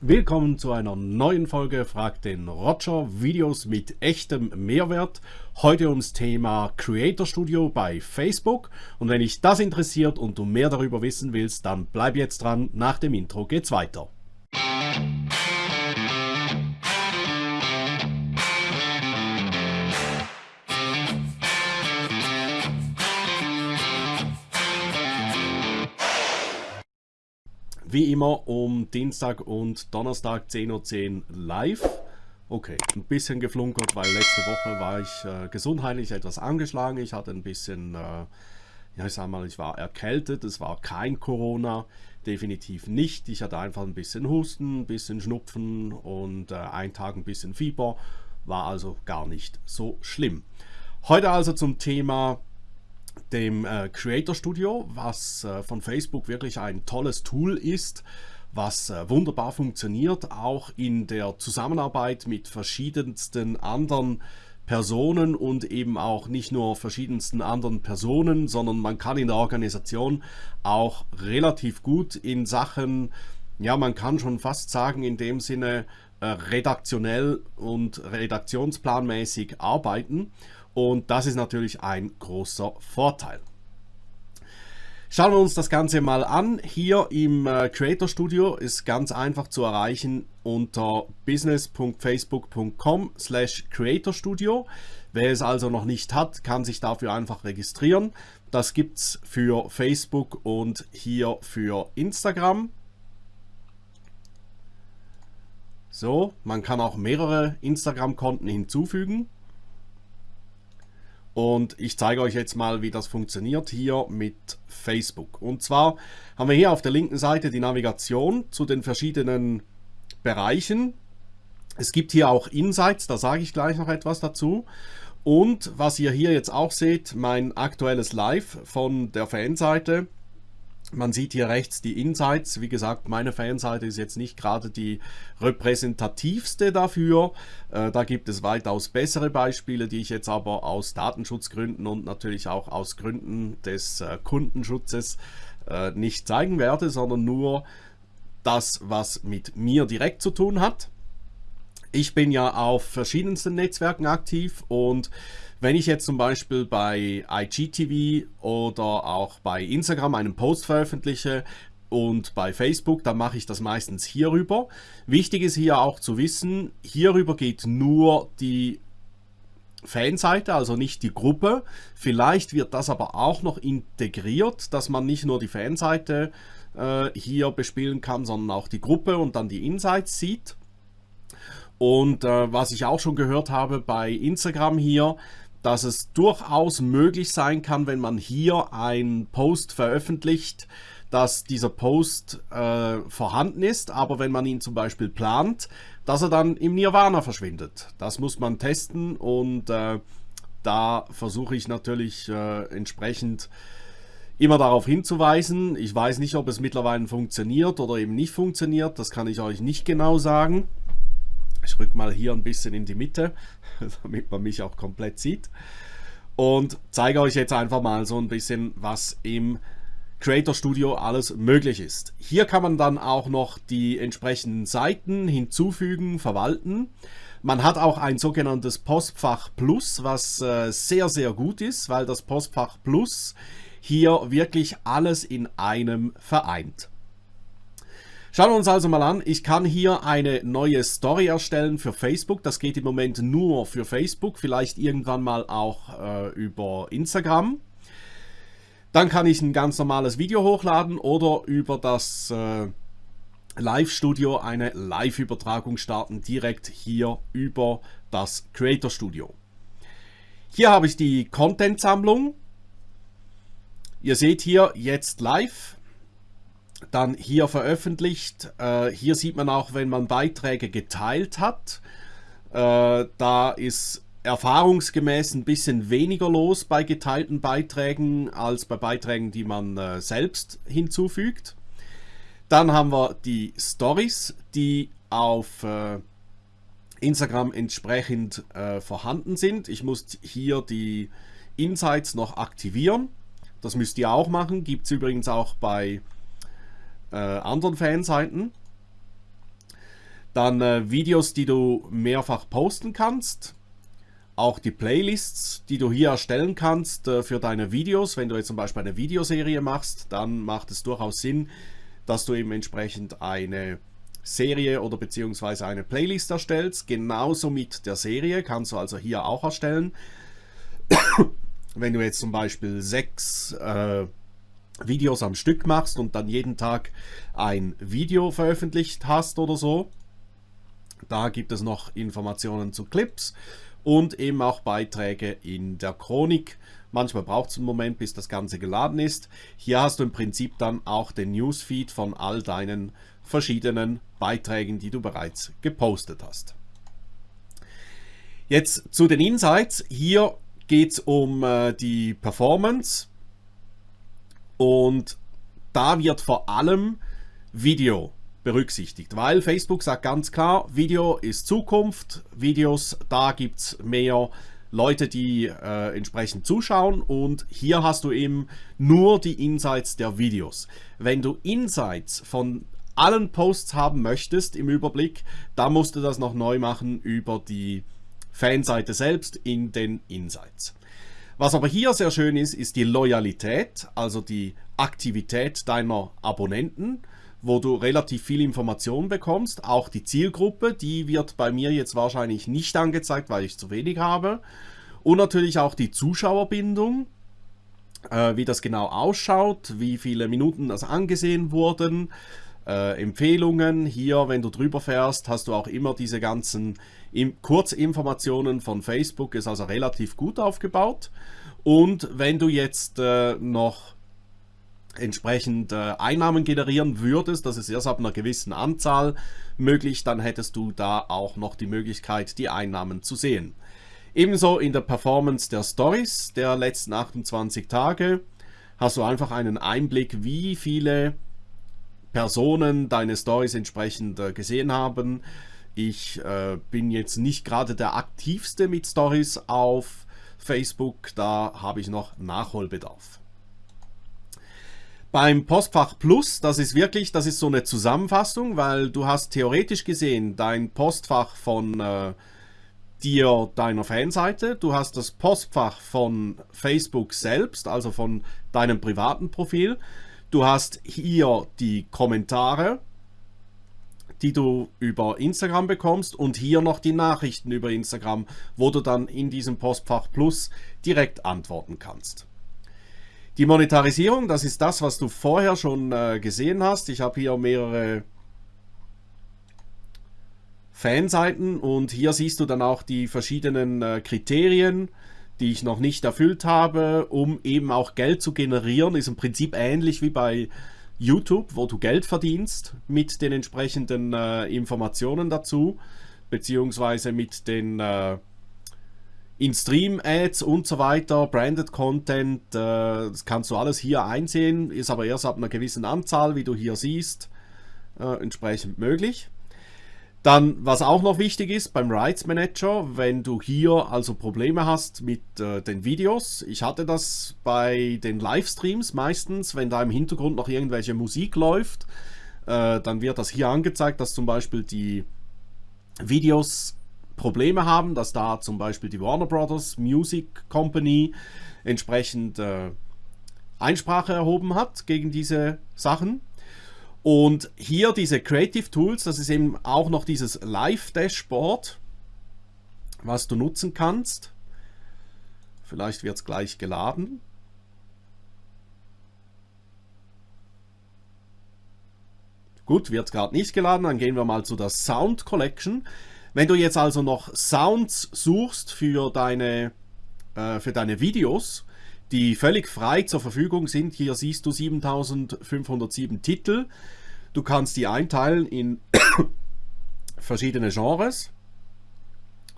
Willkommen zu einer neuen Folge Frag den Roger, Videos mit echtem Mehrwert. Heute ums Thema Creator Studio bei Facebook. Und wenn dich das interessiert und du mehr darüber wissen willst, dann bleib jetzt dran. Nach dem Intro geht's weiter. Wie immer um Dienstag und Donnerstag 10.10 Uhr live. Okay, ein bisschen geflunkert, weil letzte Woche war ich äh, gesundheitlich etwas angeschlagen. Ich hatte ein bisschen, äh, ja ich sag mal, ich war erkältet. Es war kein Corona, definitiv nicht. Ich hatte einfach ein bisschen Husten, ein bisschen Schnupfen und äh, ein Tag ein bisschen Fieber. War also gar nicht so schlimm. Heute also zum Thema dem äh, Creator Studio, was äh, von Facebook wirklich ein tolles Tool ist, was äh, wunderbar funktioniert, auch in der Zusammenarbeit mit verschiedensten anderen Personen und eben auch nicht nur verschiedensten anderen Personen, sondern man kann in der Organisation auch relativ gut in Sachen, ja man kann schon fast sagen in dem Sinne äh, redaktionell und redaktionsplanmäßig arbeiten und das ist natürlich ein großer Vorteil. Schauen wir uns das Ganze mal an. Hier im äh, Creator Studio ist ganz einfach zu erreichen unter business.facebook.com slash Creator Studio. Wer es also noch nicht hat, kann sich dafür einfach registrieren. Das gibt es für Facebook und hier für Instagram. So, man kann auch mehrere Instagram-Konten hinzufügen. Und ich zeige euch jetzt mal, wie das funktioniert hier mit Facebook. Und zwar haben wir hier auf der linken Seite die Navigation zu den verschiedenen Bereichen. Es gibt hier auch Insights, da sage ich gleich noch etwas dazu. Und was ihr hier jetzt auch seht, mein aktuelles Live von der Fanseite. Man sieht hier rechts die Insights. Wie gesagt, meine Fanseite ist jetzt nicht gerade die repräsentativste dafür. Äh, da gibt es weitaus bessere Beispiele, die ich jetzt aber aus Datenschutzgründen und natürlich auch aus Gründen des äh, Kundenschutzes äh, nicht zeigen werde, sondern nur das, was mit mir direkt zu tun hat. Ich bin ja auf verschiedensten Netzwerken aktiv und wenn ich jetzt zum Beispiel bei IGTV oder auch bei Instagram einen Post veröffentliche und bei Facebook, dann mache ich das meistens hierüber. Wichtig ist hier auch zu wissen, hierüber geht nur die Fanseite, also nicht die Gruppe. Vielleicht wird das aber auch noch integriert, dass man nicht nur die Fanseite äh, hier bespielen kann, sondern auch die Gruppe und dann die Insights sieht. Und äh, was ich auch schon gehört habe bei Instagram hier, dass es durchaus möglich sein kann, wenn man hier einen Post veröffentlicht, dass dieser Post äh, vorhanden ist, aber wenn man ihn zum Beispiel plant, dass er dann im Nirvana verschwindet. Das muss man testen und äh, da versuche ich natürlich äh, entsprechend immer darauf hinzuweisen. Ich weiß nicht, ob es mittlerweile funktioniert oder eben nicht funktioniert, das kann ich euch nicht genau sagen. Ich rück mal hier ein bisschen in die Mitte, damit man mich auch komplett sieht. Und zeige euch jetzt einfach mal so ein bisschen, was im Creator Studio alles möglich ist. Hier kann man dann auch noch die entsprechenden Seiten hinzufügen, verwalten. Man hat auch ein sogenanntes Postfach Plus, was äh, sehr, sehr gut ist, weil das Postfach Plus hier wirklich alles in einem vereint. Schauen wir uns also mal an. Ich kann hier eine neue Story erstellen für Facebook. Das geht im Moment nur für Facebook, vielleicht irgendwann mal auch äh, über Instagram. Dann kann ich ein ganz normales Video hochladen oder über das äh, Live-Studio eine Live-Übertragung starten, direkt hier über das Creator Studio. Hier habe ich die Content-Sammlung. Ihr seht hier jetzt live dann hier veröffentlicht. Äh, hier sieht man auch, wenn man Beiträge geteilt hat. Äh, da ist erfahrungsgemäß ein bisschen weniger los bei geteilten Beiträgen als bei Beiträgen, die man äh, selbst hinzufügt. Dann haben wir die Stories, die auf äh, Instagram entsprechend äh, vorhanden sind. Ich muss hier die Insights noch aktivieren. Das müsst ihr auch machen. Gibt es übrigens auch bei äh, anderen Fanseiten. Dann äh, Videos, die du mehrfach posten kannst. Auch die Playlists, die du hier erstellen kannst äh, für deine Videos. Wenn du jetzt zum Beispiel eine Videoserie machst, dann macht es durchaus Sinn, dass du eben entsprechend eine Serie oder beziehungsweise eine Playlist erstellst. Genauso mit der Serie kannst du also hier auch erstellen. Wenn du jetzt zum Beispiel sechs äh, Videos am Stück machst und dann jeden Tag ein Video veröffentlicht hast oder so, da gibt es noch Informationen zu Clips und eben auch Beiträge in der Chronik. Manchmal braucht es einen Moment, bis das Ganze geladen ist. Hier hast du im Prinzip dann auch den Newsfeed von all deinen verschiedenen Beiträgen, die du bereits gepostet hast. Jetzt zu den Insights. Hier geht es um äh, die Performance und da wird vor allem Video berücksichtigt, weil Facebook sagt ganz klar, Video ist Zukunft, Videos, da gibt es mehr Leute, die äh, entsprechend zuschauen und hier hast du eben nur die Insights der Videos. Wenn du Insights von allen Posts haben möchtest im Überblick, dann musst du das noch neu machen über die Fanseite selbst in den Insights. Was aber hier sehr schön ist, ist die Loyalität, also die Aktivität deiner Abonnenten, wo du relativ viel Information bekommst. Auch die Zielgruppe, die wird bei mir jetzt wahrscheinlich nicht angezeigt, weil ich zu wenig habe. Und natürlich auch die Zuschauerbindung, äh, wie das genau ausschaut, wie viele Minuten das angesehen wurden, äh, Empfehlungen. Hier, wenn du drüber fährst, hast du auch immer diese ganzen Kurzinformationen von Facebook, ist also relativ gut aufgebaut. Und wenn du jetzt äh, noch entsprechend äh, Einnahmen generieren würdest, das ist erst ab einer gewissen Anzahl möglich, dann hättest du da auch noch die Möglichkeit, die Einnahmen zu sehen. Ebenso in der Performance der Stories der letzten 28 Tage hast du einfach einen Einblick, wie viele Personen deine Stories entsprechend äh, gesehen haben. Ich äh, bin jetzt nicht gerade der aktivste mit Stories auf Facebook, da habe ich noch Nachholbedarf. Beim Postfach Plus, das ist wirklich, das ist so eine Zusammenfassung, weil du hast theoretisch gesehen dein Postfach von äh, dir, deiner Fanseite, du hast das Postfach von Facebook selbst, also von deinem privaten Profil, Du hast hier die Kommentare, die du über Instagram bekommst und hier noch die Nachrichten über Instagram, wo du dann in diesem Postfach Plus direkt antworten kannst. Die Monetarisierung, das ist das, was du vorher schon äh, gesehen hast. Ich habe hier mehrere Fanseiten und hier siehst du dann auch die verschiedenen äh, Kriterien, die ich noch nicht erfüllt habe, um eben auch Geld zu generieren. Ist im Prinzip ähnlich wie bei YouTube, wo du Geld verdienst mit den entsprechenden äh, Informationen dazu, beziehungsweise mit den äh, In-Stream-Ads und so weiter, Branded Content, äh, das kannst du alles hier einsehen, ist aber erst ab einer gewissen Anzahl, wie du hier siehst, äh, entsprechend möglich. Dann, was auch noch wichtig ist beim Rights Manager, wenn du hier also Probleme hast mit äh, den Videos. Ich hatte das bei den Livestreams meistens, wenn da im Hintergrund noch irgendwelche Musik läuft, äh, dann wird das hier angezeigt, dass zum Beispiel die Videos Probleme haben, dass da zum Beispiel die Warner Brothers Music Company entsprechend äh, Einsprache erhoben hat gegen diese Sachen. Und hier diese Creative Tools, das ist eben auch noch dieses Live-Dashboard, was du nutzen kannst. Vielleicht wird es gleich geladen. Gut, wird gerade nicht geladen, dann gehen wir mal zu der Sound Collection. Wenn du jetzt also noch Sounds suchst für deine, äh, für deine Videos, die völlig frei zur Verfügung sind, hier siehst du 7507 Titel, Du kannst die einteilen in verschiedene Genres,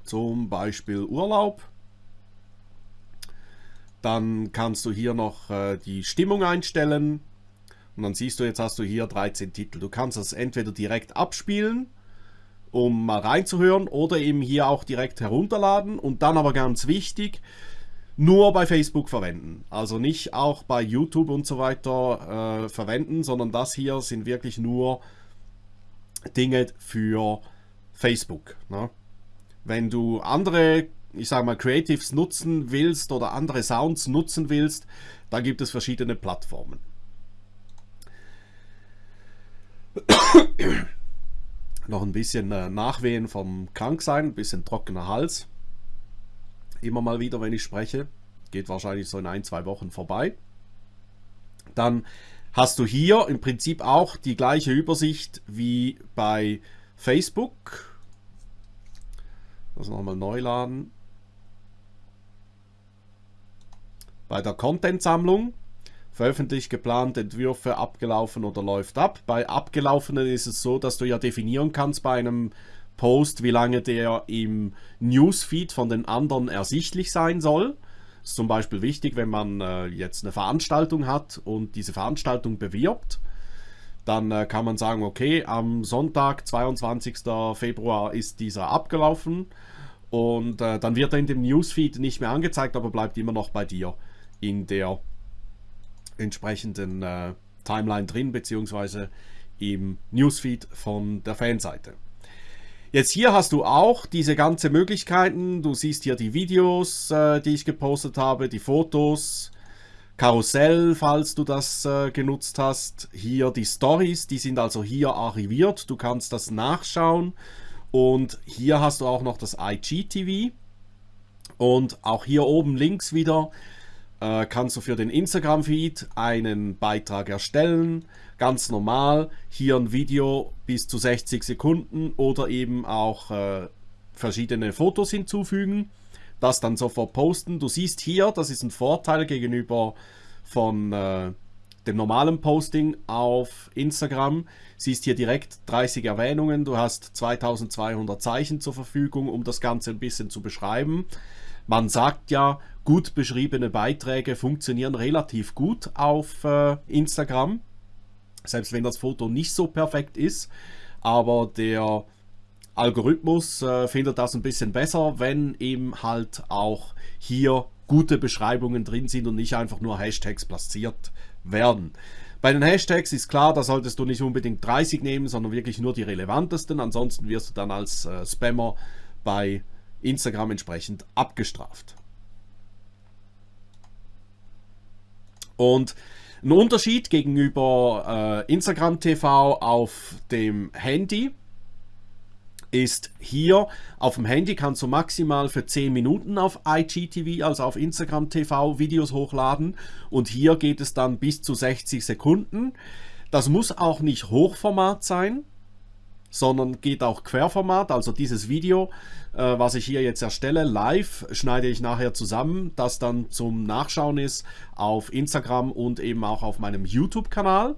zum Beispiel Urlaub. Dann kannst du hier noch äh, die Stimmung einstellen und dann siehst du, jetzt hast du hier 13 Titel. Du kannst das entweder direkt abspielen, um mal reinzuhören, oder eben hier auch direkt herunterladen und dann aber ganz wichtig, nur bei Facebook verwenden. Also nicht auch bei YouTube und so weiter äh, verwenden, sondern das hier sind wirklich nur Dinge für Facebook. Ne? Wenn du andere, ich sage mal, Creatives nutzen willst oder andere Sounds nutzen willst, da gibt es verschiedene Plattformen. Noch ein bisschen äh, Nachwehen vom Kranksein, ein bisschen trockener Hals. Immer mal wieder, wenn ich spreche. Geht wahrscheinlich so in ein, zwei Wochen vorbei. Dann hast du hier im Prinzip auch die gleiche Übersicht wie bei Facebook. Das nochmal neu laden. Bei der Content-Sammlung veröffentlicht, geplant, Entwürfe abgelaufen oder läuft ab. Bei abgelaufenen ist es so, dass du ja definieren kannst bei einem Post, wie lange der im Newsfeed von den anderen ersichtlich sein soll. Das ist zum Beispiel wichtig, wenn man äh, jetzt eine Veranstaltung hat und diese Veranstaltung bewirbt. Dann äh, kann man sagen, okay, am Sonntag, 22. Februar ist dieser abgelaufen und äh, dann wird er in dem Newsfeed nicht mehr angezeigt, aber bleibt immer noch bei dir in der entsprechenden äh, Timeline drin, beziehungsweise im Newsfeed von der Fanseite. Jetzt hier hast du auch diese ganze Möglichkeiten. Du siehst hier die Videos, äh, die ich gepostet habe, die Fotos, Karussell, falls du das äh, genutzt hast. Hier die Stories, die sind also hier archiviert. Du kannst das nachschauen. Und hier hast du auch noch das IGTV. Und auch hier oben links wieder äh, kannst du für den Instagram-Feed einen Beitrag erstellen ganz normal. Hier ein Video bis zu 60 Sekunden oder eben auch äh, verschiedene Fotos hinzufügen. Das dann sofort posten. Du siehst hier, das ist ein Vorteil gegenüber von äh, dem normalen Posting auf Instagram. Siehst hier direkt 30 Erwähnungen. Du hast 2200 Zeichen zur Verfügung, um das Ganze ein bisschen zu beschreiben. Man sagt ja, gut beschriebene Beiträge funktionieren relativ gut auf äh, Instagram. Selbst wenn das Foto nicht so perfekt ist, aber der Algorithmus äh, findet das ein bisschen besser, wenn eben halt auch hier gute Beschreibungen drin sind und nicht einfach nur Hashtags platziert werden. Bei den Hashtags ist klar, da solltest du nicht unbedingt 30 nehmen, sondern wirklich nur die relevantesten. Ansonsten wirst du dann als äh, Spammer bei Instagram entsprechend abgestraft. Und ein Unterschied gegenüber äh, Instagram TV auf dem Handy ist hier auf dem Handy kannst du maximal für 10 Minuten auf IGTV, also auf Instagram TV Videos hochladen und hier geht es dann bis zu 60 Sekunden. Das muss auch nicht Hochformat sein, sondern geht auch Querformat, also dieses Video äh, was ich hier jetzt erstelle, live, schneide ich nachher zusammen, das dann zum Nachschauen ist auf Instagram und eben auch auf meinem YouTube-Kanal.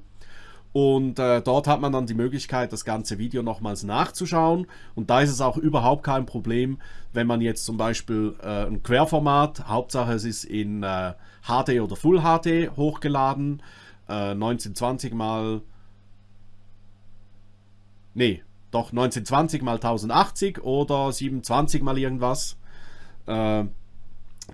Und äh, dort hat man dann die Möglichkeit, das ganze Video nochmals nachzuschauen. Und da ist es auch überhaupt kein Problem, wenn man jetzt zum Beispiel äh, ein Querformat, Hauptsache es ist in äh, HD oder Full HD hochgeladen, 1920 äh, mal... Nee, doch 1920 mal 1080 oder 720 mal irgendwas. Äh,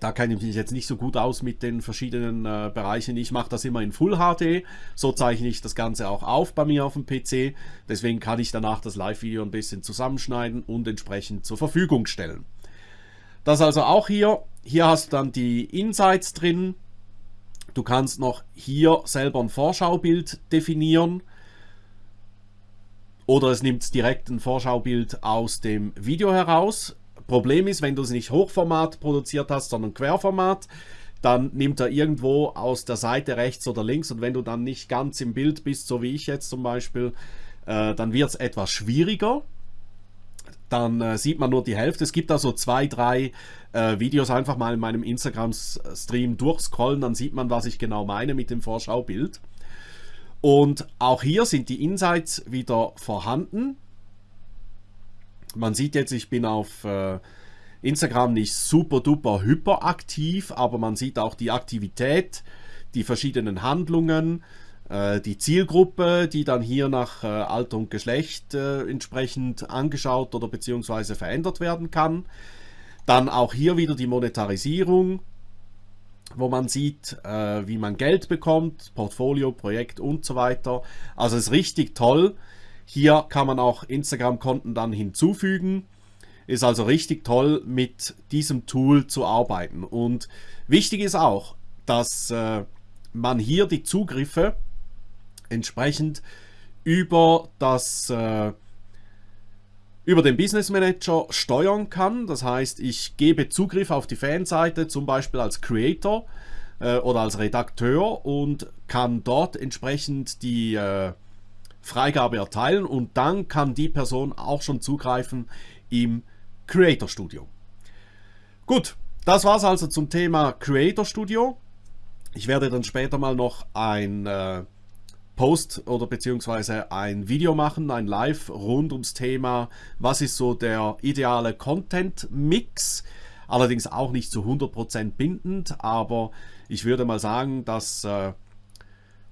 da kenne ich mich jetzt nicht so gut aus mit den verschiedenen äh, Bereichen. Ich mache das immer in Full HD. So zeichne ich das Ganze auch auf bei mir auf dem PC. Deswegen kann ich danach das Live-Video ein bisschen zusammenschneiden und entsprechend zur Verfügung stellen. Das also auch hier. Hier hast du dann die Insights drin. Du kannst noch hier selber ein Vorschaubild definieren oder es nimmt direkt ein Vorschaubild aus dem Video heraus. Problem ist, wenn du es nicht Hochformat produziert hast, sondern Querformat, dann nimmt er irgendwo aus der Seite rechts oder links und wenn du dann nicht ganz im Bild bist, so wie ich jetzt zum Beispiel, äh, dann wird es etwas schwieriger. Dann äh, sieht man nur die Hälfte. Es gibt da so zwei, drei äh, Videos einfach mal in meinem Instagram-Stream durchscrollen, dann sieht man, was ich genau meine mit dem Vorschaubild. Und auch hier sind die Insights wieder vorhanden. Man sieht jetzt, ich bin auf äh, Instagram nicht super duper hyperaktiv, aber man sieht auch die Aktivität, die verschiedenen Handlungen, äh, die Zielgruppe, die dann hier nach äh, Alter und Geschlecht entsprechend angeschaut oder beziehungsweise verändert werden kann. Dann auch hier wieder die Monetarisierung, wo man sieht, äh, wie man Geld bekommt, Portfolio, Projekt und so weiter. Also ist richtig toll. Hier kann man auch Instagram-Konten dann hinzufügen. Ist also richtig toll, mit diesem Tool zu arbeiten. Und wichtig ist auch, dass äh, man hier die Zugriffe entsprechend über das äh, über den Business Manager steuern kann. Das heißt, ich gebe Zugriff auf die Fanseite, zum Beispiel als Creator äh, oder als Redakteur und kann dort entsprechend die äh, Freigabe erteilen und dann kann die Person auch schon zugreifen im Creator Studio. Gut, das war es also zum Thema Creator Studio. Ich werde dann später mal noch ein äh, Post oder beziehungsweise ein Video machen, ein Live rund ums Thema, was ist so der ideale Content-Mix. Allerdings auch nicht zu 100% bindend, aber ich würde mal sagen, das äh,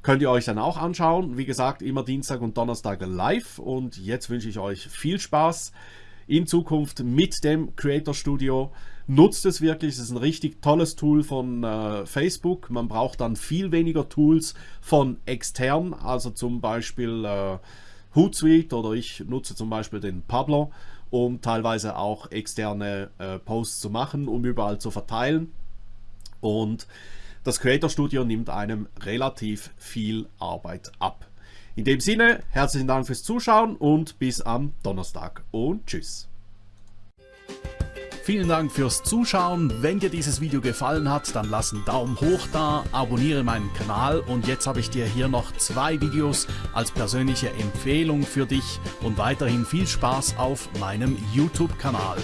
könnt ihr euch dann auch anschauen. Wie gesagt, immer Dienstag und Donnerstag live und jetzt wünsche ich euch viel Spaß in Zukunft mit dem Creator Studio. Nutzt es wirklich, es ist ein richtig tolles Tool von äh, Facebook. Man braucht dann viel weniger Tools von extern, also zum Beispiel äh, Hootsuite oder ich nutze zum Beispiel den Pablo, um teilweise auch externe äh, Posts zu machen, um überall zu verteilen. Und das Creator Studio nimmt einem relativ viel Arbeit ab. In dem Sinne, herzlichen Dank fürs Zuschauen und bis am Donnerstag und tschüss. Vielen Dank fürs Zuschauen. Wenn dir dieses Video gefallen hat, dann lass einen Daumen hoch da, abonniere meinen Kanal und jetzt habe ich dir hier noch zwei Videos als persönliche Empfehlung für dich und weiterhin viel Spaß auf meinem YouTube-Kanal.